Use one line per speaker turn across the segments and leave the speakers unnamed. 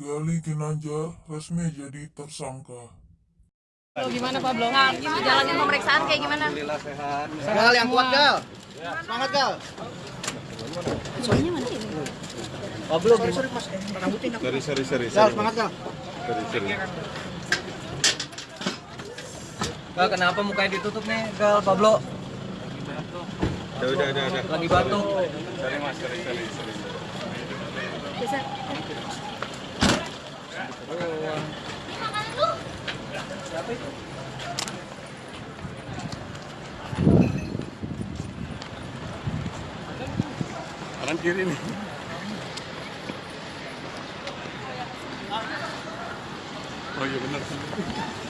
Gali Ginanjar resmi jadi tersangka.
Lo gimana Pablo?
Nah, gitu jalanin pemeriksaan kayak gimana?
Gal yang kuat Gal. Semangat Gal.
Soalnya mana ini?
Pablo sorry sorry Mas. Rambutnya enak.
Seri seri seri.
Gal semangat Gal.
Seri seri.
Gal, kenapa mukanya ditutup nih, Gal, Pablo?
Udah udah udah udah.
Lagi batuk.
Seri mas seri Kanan kiri nih. Oh iya benar.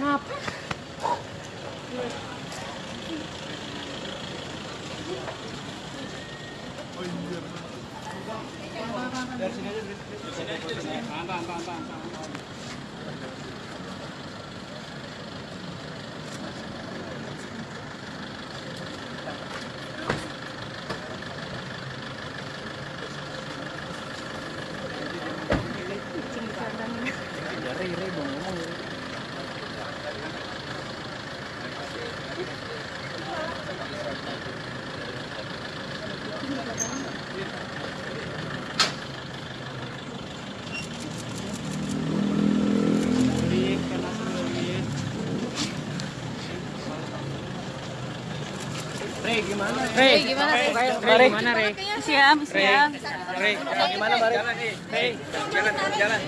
Làm.
Rey, gimana?
Rey,
gimana? Rey,
gimana Rey?
Siap, siap.
Rey, gimana, Mari? Rey, jalan, jalan.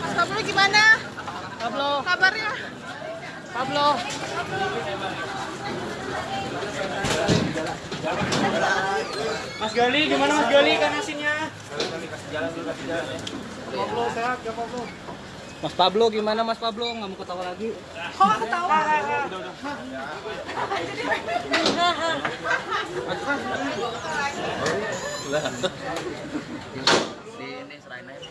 Mas Pablo gimana?
Pablo,
Kabarnya?
Pablo. Mas Gali, gimana Mas Gali kan hasilnya?
Pablo sehat ya Pablo.
Mas Pablo, gimana Mas Pablo? Nggak mau ketawa lagi?
Nggak ketawa?
Sini, serain aja.